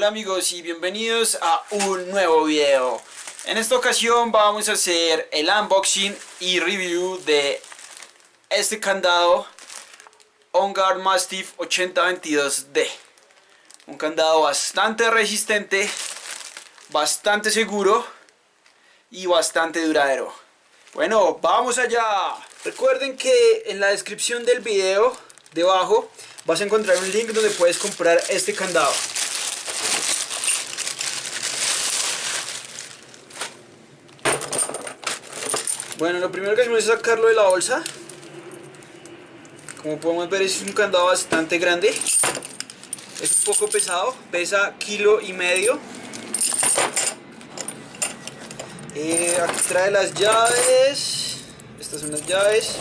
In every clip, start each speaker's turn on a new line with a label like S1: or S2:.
S1: Hola amigos y bienvenidos a un nuevo video. En esta ocasión vamos a hacer el unboxing y review de este candado On Guard Mastiff 8022D. Un candado bastante resistente, bastante seguro y bastante duradero. Bueno, vamos allá. Recuerden que en la descripción del video debajo vas a encontrar un link donde puedes comprar este candado. Bueno, lo primero que hacemos es sacarlo de la bolsa. Como podemos ver es un candado bastante grande. Es un poco pesado, pesa kilo y medio. Eh, aquí trae las llaves. Estas son las llaves.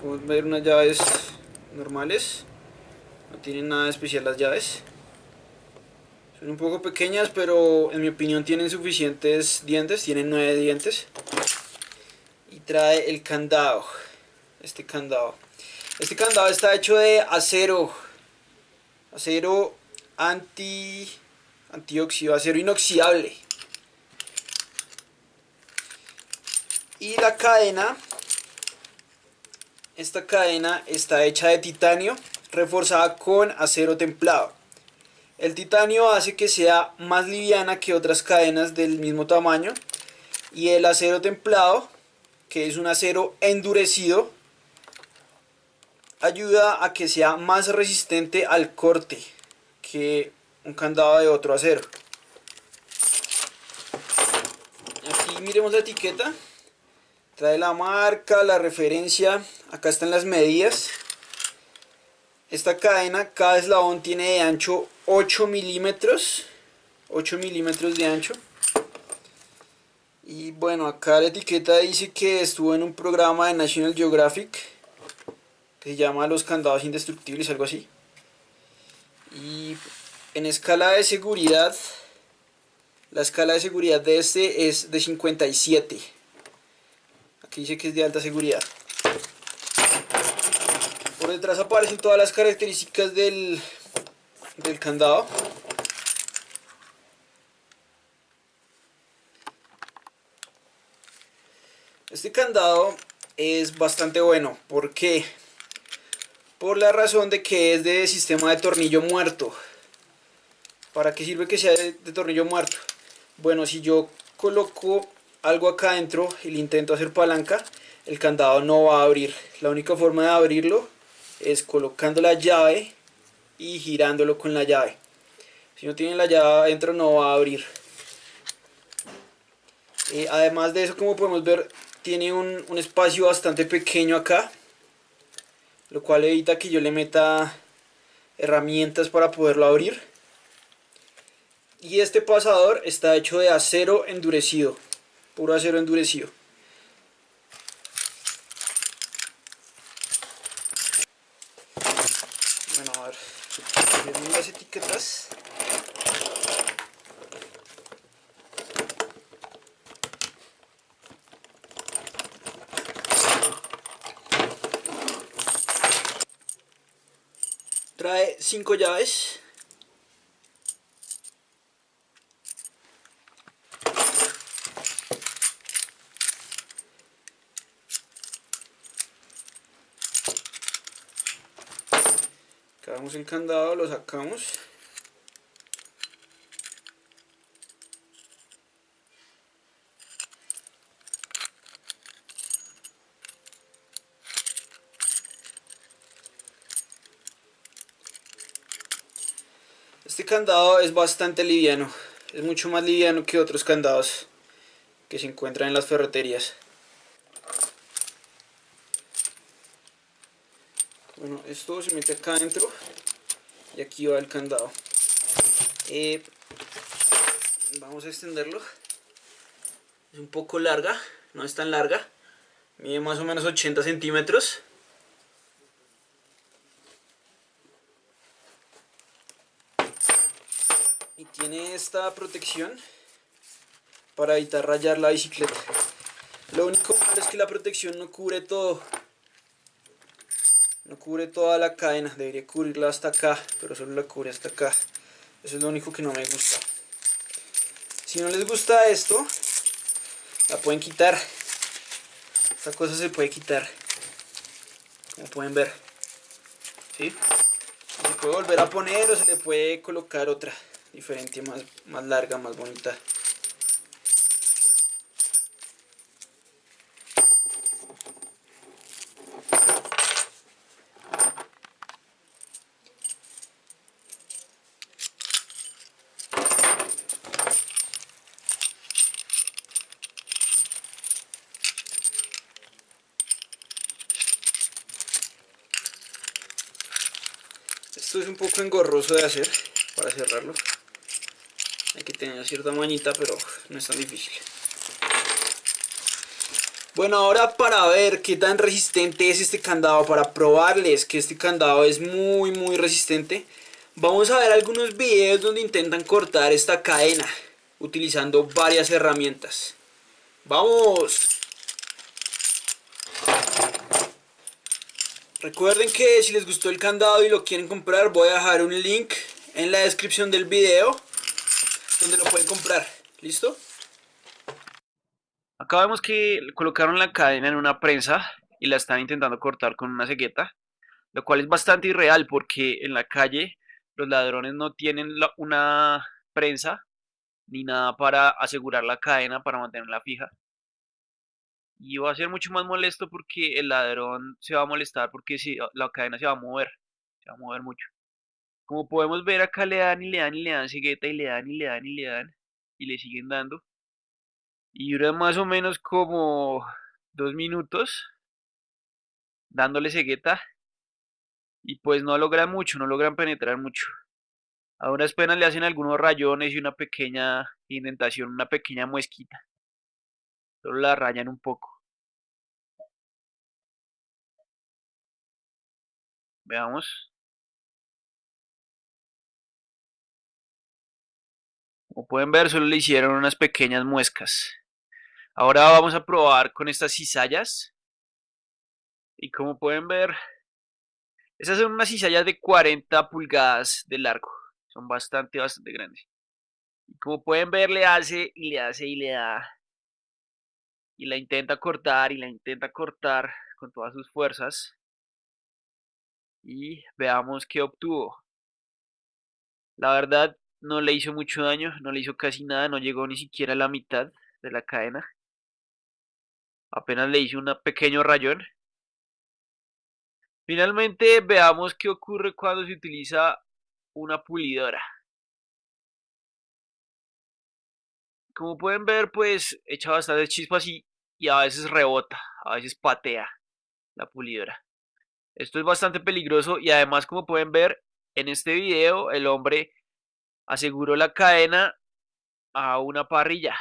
S1: Podemos ver unas llaves normales. No tienen nada especial las llaves. Son un poco pequeñas, pero en mi opinión tienen suficientes dientes. Tienen nueve dientes. Y trae el candado. Este candado. Este candado está hecho de acero. Acero anti antioxidado, acero inoxidable. Y la cadena, esta cadena está hecha de titanio reforzada con acero templado. El titanio hace que sea más liviana que otras cadenas del mismo tamaño y el acero templado, que es un acero endurecido, ayuda a que sea más resistente al corte que un candado de otro acero. Aquí miremos la etiqueta, trae la marca, la referencia, acá están las medidas. Esta cadena, cada eslabón tiene de ancho 8 milímetros 8 milímetros de ancho. Y bueno acá la etiqueta dice que estuvo en un programa de National Geographic que se llama los candados indestructibles algo así. Y en escala de seguridad la escala de seguridad de este es de 57 aquí dice que es de alta seguridad detrás aparecen todas las características del del candado. Este candado es bastante bueno. ¿Por qué? Por la razón de que es de sistema de tornillo muerto. ¿Para qué sirve que sea de, tornillo muerto? Bueno, si yo coloco algo acá adentro y le intento hacer palanca, el candado no va a abrir. La única forma de abrirlo es colocando la llave y girándolo con la llave. Si no tiene la llave adentro no va a abrir. Eh, además de eso, como podemos ver, tiene un, un espacio bastante pequeño acá. Lo cual evita que yo le meta herramientas para poderlo abrir. Y este pasador está hecho de acero endurecido. Puro acero endurecido. las etiquetas trae cinco llaves Cagamos el candado, lo sacamos. Este candado es bastante liviano, es mucho más liviano que otros candados que se encuentran en las ferreterías. bueno esto se mete acá adentro y aquí va el candado. Eh, vamos a extenderlo. Es un poco larga no es tan larga mide más o menos 80 centímetros tiene esta protección para evitar rayar la bicicleta lo único malo es que la protección no cubre todo no cubre toda la cadena, debería cubrirla hasta acá, pero solo la cubre hasta acá. Eso es lo único que no me gusta. Si no les gusta esto, la pueden quitar. Esta cosa se puede quitar. Como pueden ver. ¿Sí? Se puede volver a poner o se le puede colocar otra diferente, más, más larga, más bonita. Esto es un poco engorroso de hacer para cerrarlo. Tener cierta mañita, pero no es tan difícil. Bueno, ahora para ver qué tan resistente es este candado, para probarles que este candado es muy muy resistente, vamos a ver algunos videos donde intentan cortar esta cadena utilizando varias herramientas. ¡Vamos! Recuerden que si les gustó el candado y lo quieren comprar, voy a dejar un link en la descripción del video donde lo pueden comprar. ¿Listo? Acá vemos que colocaron la cadena en una prensa y la están intentando cortar con una cegueta, lo cual es bastante irreal porque en la calle los ladrones no tienen una prensa ni nada para asegurar la cadena, para mantenerla fija y va a ser mucho más molesto porque el ladrón se va a molestar porque si la cadena se va a mover, se va a mover mucho. Como podemos ver acá le dan y le dan y le dan cegueta y le dan y le dan y le dan y le siguen dando. Y dura más o menos como dos minutos dándole cegueta y pues no logran mucho, no logran penetrar mucho. A unas penas le hacen algunos rayones y una pequeña indentación, una pequeña muesquita. Solo la rayan un poco. Veamos. Como pueden ver, solo le hicieron unas pequeñas muescas. Ahora vamos a probar con estas cizallas. Y como pueden ver, estas son unas cizallas de 40 pulgadas de largo. Son bastante, bastante grandes. Y como pueden ver, le hace y le hace y le da. Y la intenta cortar y la intenta cortar con todas sus fuerzas y veamos qué obtuvo. La verdad no le hizo mucho daño, no le hizo casi nada, no llegó ni siquiera a la mitad de la cadena. Apenas le hizo un pequeño rayón. Finalmente veamos qué ocurre cuando se utiliza una pulidora. Como pueden ver pues echa bastantes chispas y, y a veces rebota, a veces patea la pulidora. Esto es bastante peligroso y además como pueden ver en este video el hombre aseguró la cadena a una parrilla.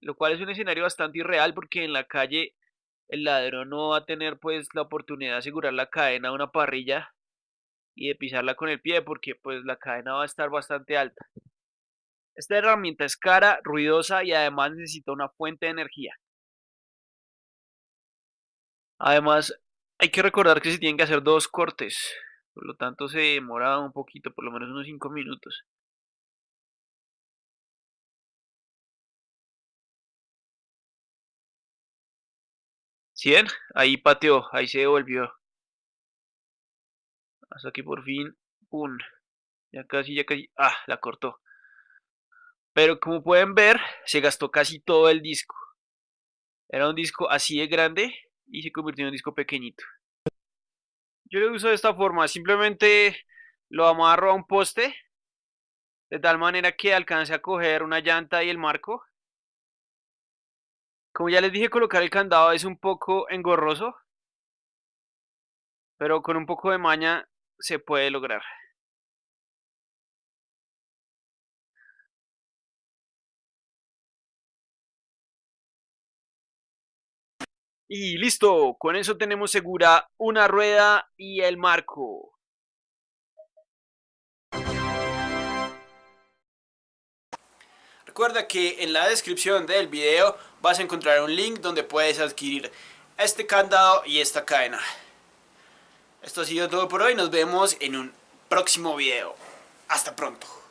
S1: Lo cual es un escenario bastante irreal porque en la calle el ladrón no va a tener pues la oportunidad de asegurar la cadena a una parrilla y de pisarla con el pie porque pues la cadena va a estar bastante alta. Esta herramienta es cara, ruidosa y además necesita una fuente de energía. Además, hay que recordar que se tienen que hacer dos cortes, por lo tanto se demora un poquito, por lo menos unos 5 minutos. ¿Sí Ahí pateó, ahí se devolvió. Hasta que por fin, ¡pum! Ya casi, ya casi, ¡ah! La cortó. Pero como pueden ver, se gastó casi todo el disco. Era un disco así de grande y se convirtió en un disco pequeñito. Yo lo uso de esta forma, simplemente lo amarro a un poste de tal manera que alcance a coger una llanta y el marco. Como ya les dije, colocar el candado es un poco engorroso, pero con un poco de maña se puede lograr. Y listo, con eso tenemos segura una rueda y el marco. Recuerda que en la descripción del video vas a encontrar un link donde puedes adquirir este candado y esta cadena. Esto ha sido todo por hoy, nos vemos en un próximo video. Hasta pronto.